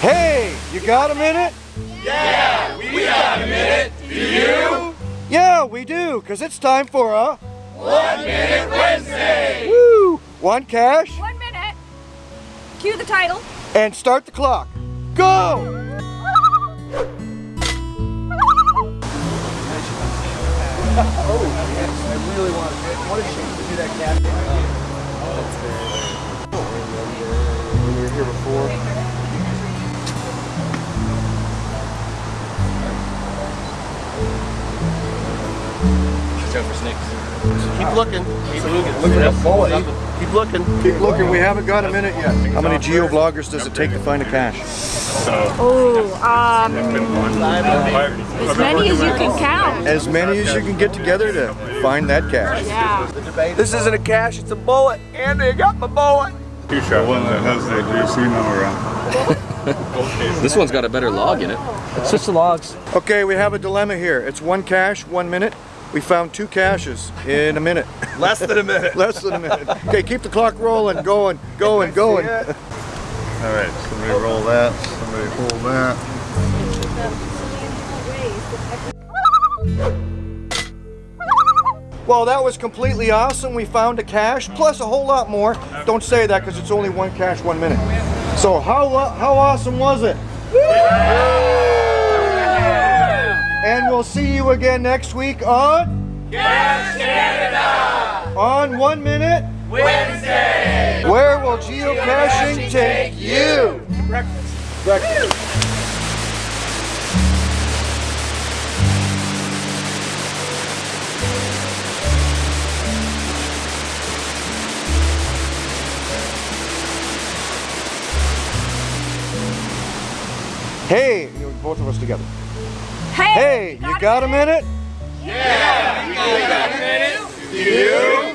Hey, you got a minute? Yeah, we got a minute. Do you? Yeah, we do, because it's time for a One Minute Wednesday. woo, one cache, One minute. Cue the title. and start the clock. Go! I really want to. What a shame to do that cat. Oh, when we were here before. Keep looking. Keep looking. Look at that Keep looking. Keep looking, we haven't got a minute yet. How many geo-vloggers does it take to find a cache? Oh, um, as many as you can count. As many as you can get together to find that cache. Yeah. This isn't a cache, it's a bullet. And they got my bullet. Two shot. The one that has the casino around. This one's got a better log in it. It's just the logs. Okay, we have a dilemma here. It's one cache, one minute. We found two caches in a minute. Less than a minute. Less than a minute. Okay, keep the clock rolling, going, going, going. All right, somebody roll that. Somebody hold that. Well, that was completely awesome. We found a cache, plus a whole lot more. Don't say that because it's only one cache, one minute. So how how awesome was it? We'll see you again next week on Cache Canada. on one minute. Wednesday. Where will geocaching take you? Breakfast. Hey, both of us together. Hey, you got a minute? Yeah, we got a minute. Do you?